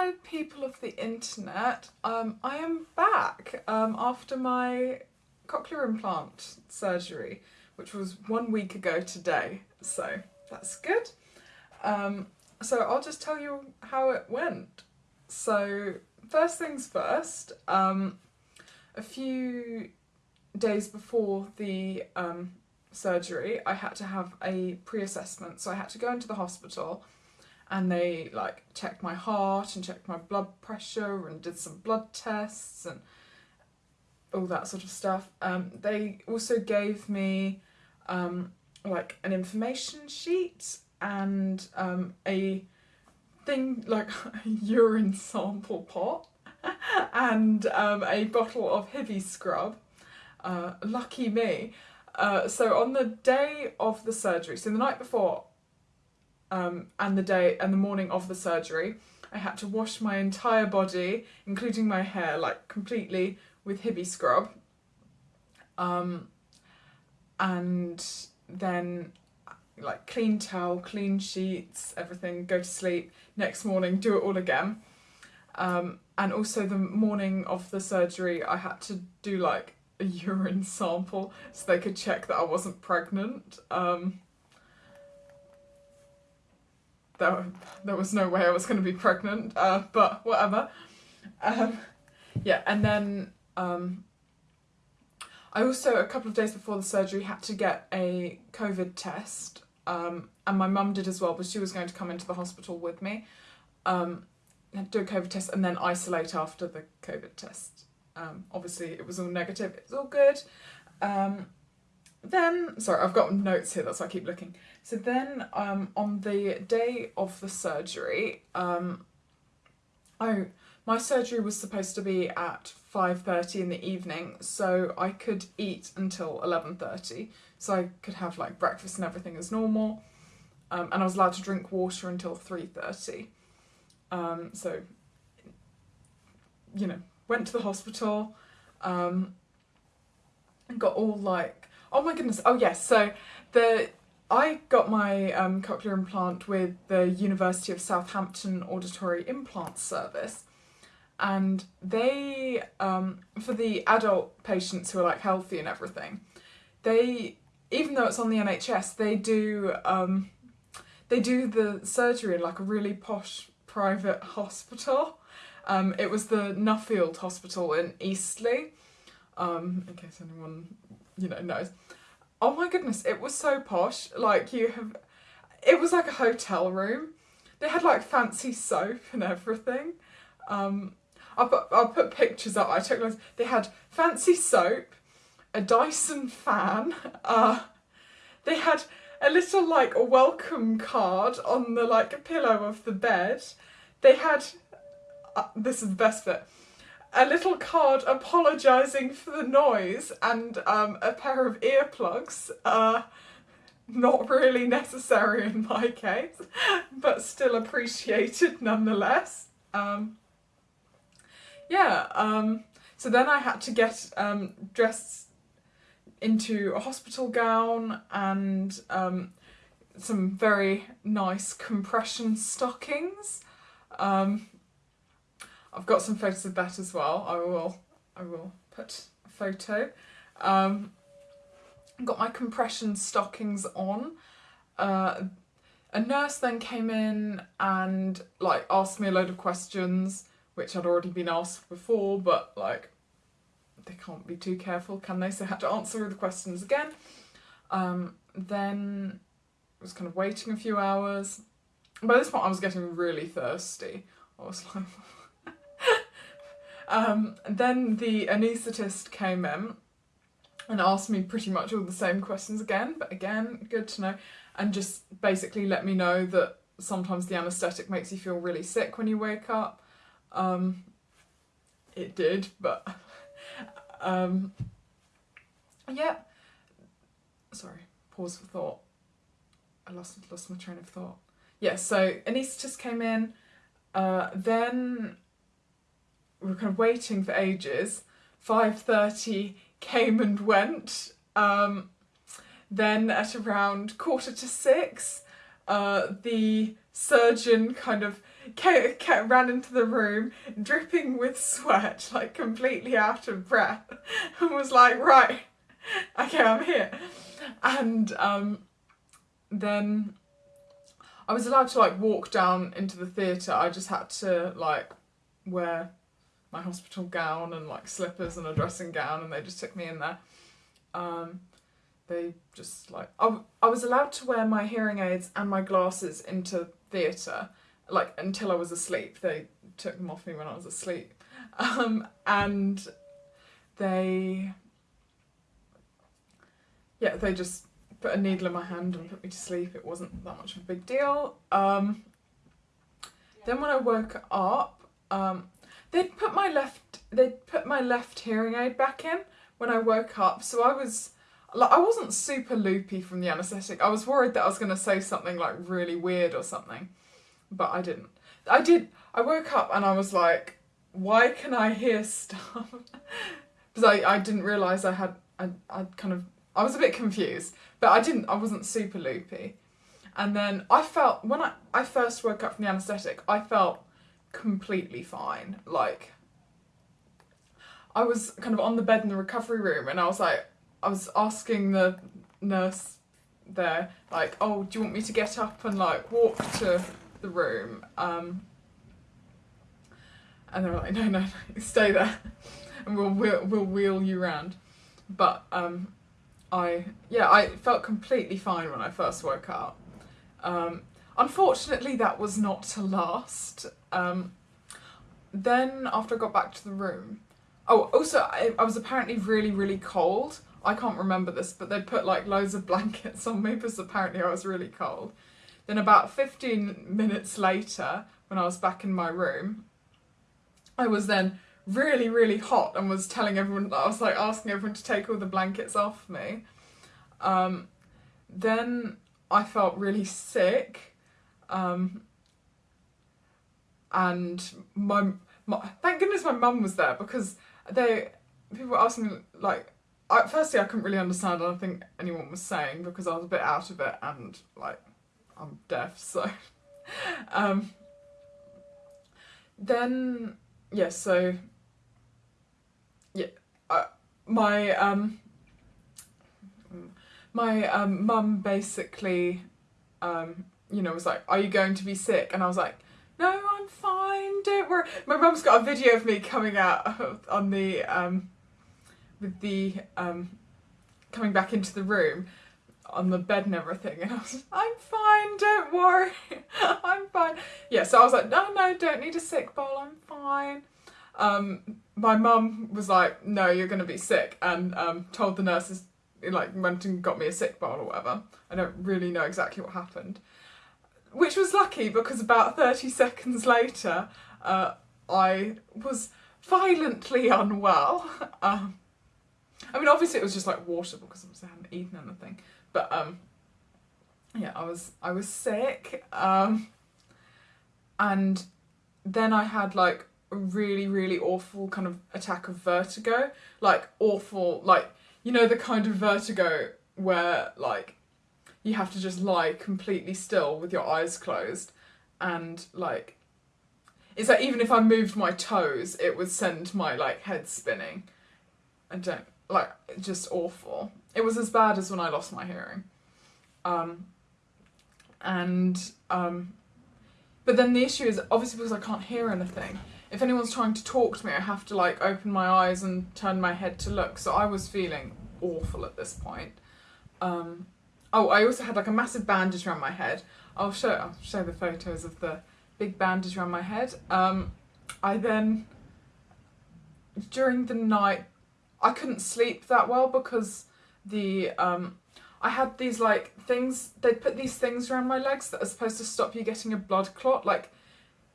hello people of the internet. Um, I am back um, after my cochlear implant surgery, which was one week ago today, so that's good. Um, so I'll just tell you how it went. So first things first, um, a few days before the um, surgery, I had to have a pre-assessment, so I had to go into the hospital and they like checked my heart and checked my blood pressure and did some blood tests and all that sort of stuff. Um, they also gave me um, like an information sheet and um, a thing like a urine sample pot and um, a bottle of Hibiscrub. Uh, lucky me. Uh, so on the day of the surgery, so the night before um, and the day and the morning of the surgery, I had to wash my entire body, including my hair, like completely with Hibiscrub. Um, and then like clean towel, clean sheets, everything, go to sleep, next morning do it all again. Um, and also the morning of the surgery I had to do like a urine sample so they could check that I wasn't pregnant. Um, there, there was no way I was going to be pregnant, uh, but whatever. Um, yeah, and then um, I also, a couple of days before the surgery, had to get a COVID test, um, and my mum did as well, but she was going to come into the hospital with me, um, do a COVID test, and then isolate after the COVID test. Um, obviously, it was all negative, it's all good. Um, then, sorry, I've got notes here, that's why I keep looking. So then um, on the day of the surgery, um, oh, my surgery was supposed to be at 5.30 in the evening, so I could eat until 11.30. So I could have like breakfast and everything as normal. Um, and I was allowed to drink water until 3.30. Um, so, you know, went to the hospital, um, and got all like Oh my goodness, oh yes, so the I got my um, cochlear implant with the University of Southampton Auditory Implant Service and they, um, for the adult patients who are like healthy and everything, they, even though it's on the NHS, they do, um, they do the surgery in like a really posh private hospital. Um, it was the Nuffield Hospital in Eastleigh, um, in case anyone you know, knows. Oh my goodness, it was so posh. Like you have, it was like a hotel room. They had like fancy soap and everything. Um, I'll put, I'll put pictures up. I took those. They had fancy soap, a Dyson fan. Uh, they had a little like a welcome card on the like pillow of the bed. They had, uh, this is the best bit a little card apologising for the noise and um, a pair of earplugs. Uh, not really necessary in my case, but still appreciated nonetheless. Um, yeah, um, so then I had to get um, dressed into a hospital gown and um, some very nice compression stockings. Um, I've got some photos of that as well. I will I will put a photo. Um, got my compression stockings on. Uh, a nurse then came in and like asked me a load of questions which I'd already been asked before but like they can't be too careful can they so I had to answer the questions again. Um, then I was kind of waiting a few hours. By this point I was getting really thirsty. I was like um, then the anaesthetist came in and asked me pretty much all the same questions again, but again, good to know, and just basically let me know that sometimes the anaesthetic makes you feel really sick when you wake up. Um, it did, but um, yeah. Sorry, pause for thought. I lost, lost my train of thought. Yeah, so anaesthetist came in, uh, then we were kind of waiting for ages. 5.30 came and went. Um, then at around quarter to six, uh, the surgeon kind of came, came, ran into the room, dripping with sweat, like completely out of breath, and was like, right, okay, I'm here. And um, then I was allowed to like walk down into the theatre. I just had to like wear my hospital gown and like slippers and a dressing gown, and they just took me in there. Um, they just like I, I was allowed to wear my hearing aids and my glasses into theatre like until I was asleep. They took them off me when I was asleep, um, and they yeah they just put a needle in my hand and put me to sleep. It wasn't that much of a big deal. Um, then when I woke up, um, they'd put my left they'd put my left hearing aid back in when I woke up. So I was like I wasn't super loopy from the anaesthetic. I was worried that I was going to say something like really weird or something, but I didn't. I did. I woke up and I was like, why can I hear stuff? because I, I didn't realise I had I I kind of I was a bit confused, but I didn't I wasn't super loopy. And then I felt when I, I first woke up from the anaesthetic, I felt completely fine. Like I was kind of on the bed in the recovery room and I was like I was asking the nurse there, like, oh, do you want me to get up and like walk to the room? Um, and they were like, no, no, no stay there, and we'll we'll, we'll wheel you around. But um, I yeah, I felt completely fine when I first woke up. Um, unfortunately, that was not to last. Um, then after I got back to the room, oh, also I, I was apparently really really cold I can't remember this, but they put like loads of blankets on me because apparently I was really cold. Then about 15 minutes later, when I was back in my room, I was then really, really hot and was telling everyone, I was like asking everyone to take all the blankets off me. Um, then I felt really sick. Um, and my, my, thank goodness my mum was there because they, people were asking like, I, firstly, I couldn't really understand anything anyone was saying because I was a bit out of it and like I'm deaf, so. um, then yeah, so yeah, my um, my um, mum basically, um, you know, was like, "Are you going to be sick?" And I was like, "No, I'm fine. Don't worry." My mum's got a video of me coming out on the um with the um, coming back into the room on the bed and everything and I was like, I'm fine, don't worry, I'm fine. Yeah, so I was like, no, no, don't need a sick bowl, I'm fine. Um, my mum was like, no, you're going to be sick and um, told the nurses, like went and got me a sick bowl or whatever. I don't really know exactly what happened. Which was lucky because about 30 seconds later, uh, I was violently unwell. Um, I mean, obviously it was just like water because obviously I hadn't eaten anything. But um, yeah, I was I was sick. Um, and then I had like a really really awful kind of attack of vertigo, like awful, like you know the kind of vertigo where like you have to just lie completely still with your eyes closed and like it's like even if I moved my toes it would send my like head spinning. I don't like just awful. It was as bad as when I lost my hearing. Um, and um, but then the issue is obviously because I can't hear anything. If anyone's trying to talk to me, I have to like open my eyes and turn my head to look. So I was feeling awful at this point. Um, oh, I also had like a massive bandage around my head. I'll show I'll show the photos of the big bandage around my head. Um, I then during the night I couldn't sleep that well because the um, I had these like things they put these things around my legs that are supposed to stop you getting a blood clot like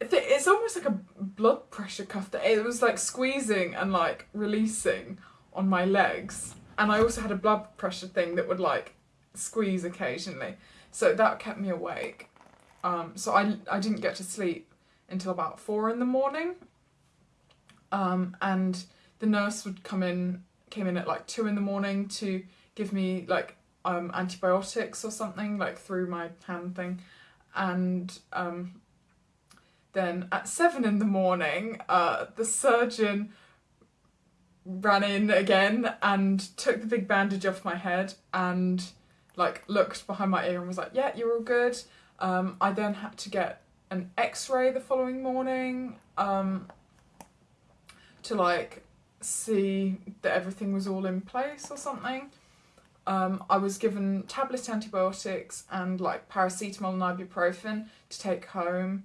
it's almost like a blood pressure cuff that it was like squeezing and like releasing on my legs and I also had a blood pressure thing that would like squeeze occasionally. So that kept me awake. Um, so I, I didn't get to sleep until about four in the morning. Um, and the nurse would come in, came in at like two in the morning to give me like um, antibiotics or something, like through my hand thing. And um, then at seven in the morning, uh, the surgeon ran in again and took the big bandage off my head and like looked behind my ear and was like, "Yeah, you're all good." Um, I then had to get an X-ray the following morning um, to like see that everything was all in place or something. Um, I was given tablet antibiotics and like paracetamol and ibuprofen to take home.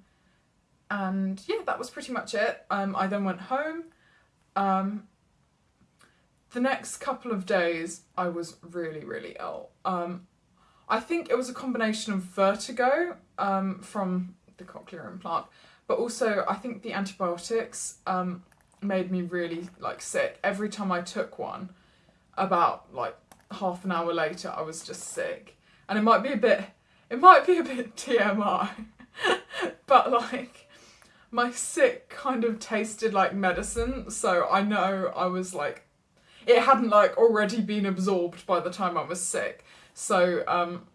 And yeah, that was pretty much it. Um, I then went home. Um, the next couple of days, I was really, really ill. Um, I think it was a combination of vertigo um, from the cochlear implant, but also I think the antibiotics um, made me really like sick. Every time I took one, about like half an hour later, I was just sick, and it might be a bit, it might be a bit TMI, but like my sick kind of tasted like medicine, so I know I was like, it hadn't like already been absorbed by the time I was sick. So um,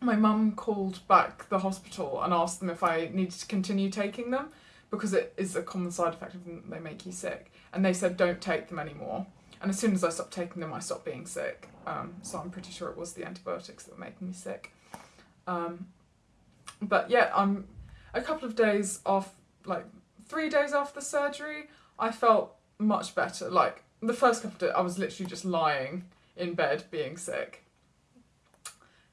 my mum called back the hospital and asked them if I needed to continue taking them because it is a common side effect of them, they make you sick. And they said don't take them anymore. And as soon as I stopped taking them, I stopped being sick. Um, so I'm pretty sure it was the antibiotics that were making me sick. Um, but yeah, I'm a couple of days off, like three days after the surgery, I felt much better. Like the first couple of days, I was literally just lying in bed being sick.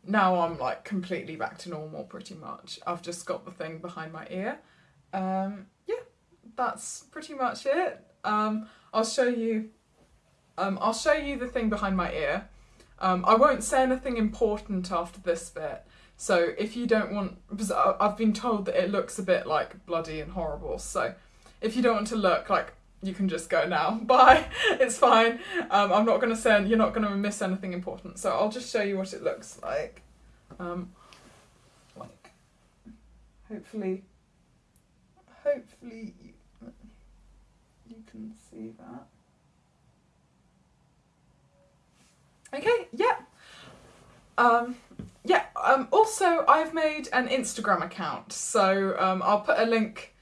Now I'm like completely back to normal pretty much. I've just got the thing behind my ear. Um, yeah, that's pretty much it. Um, I'll show you. Um, I'll show you the thing behind my ear. Um, I won't say anything important after this bit. So if you don't want, because I've been told that it looks a bit like bloody and horrible. So if you don't want to look like you can just go now. Bye. It's fine. Um, I'm not going to send, you're not going to miss anything important. So I'll just show you what it looks like. Um, like, hopefully, hopefully you, you can see that. Okay. Yeah. Um, yeah. Um, also, I've made an Instagram account, so um, I'll put a link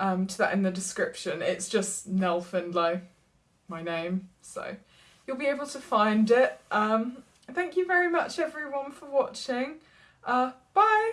um, to that in the description. It's just Nell Findlay, my name, so you'll be able to find it. Um, thank you very much everyone for watching. Uh, bye!